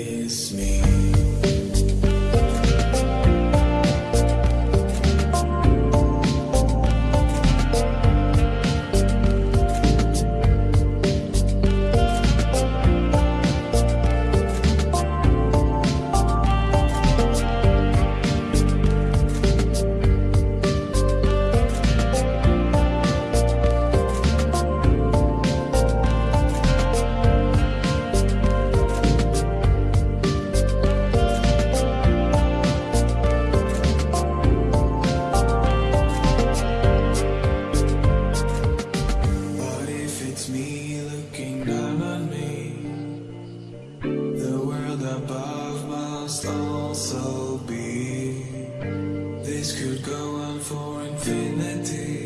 miss me. must also be. This could go on for infinity.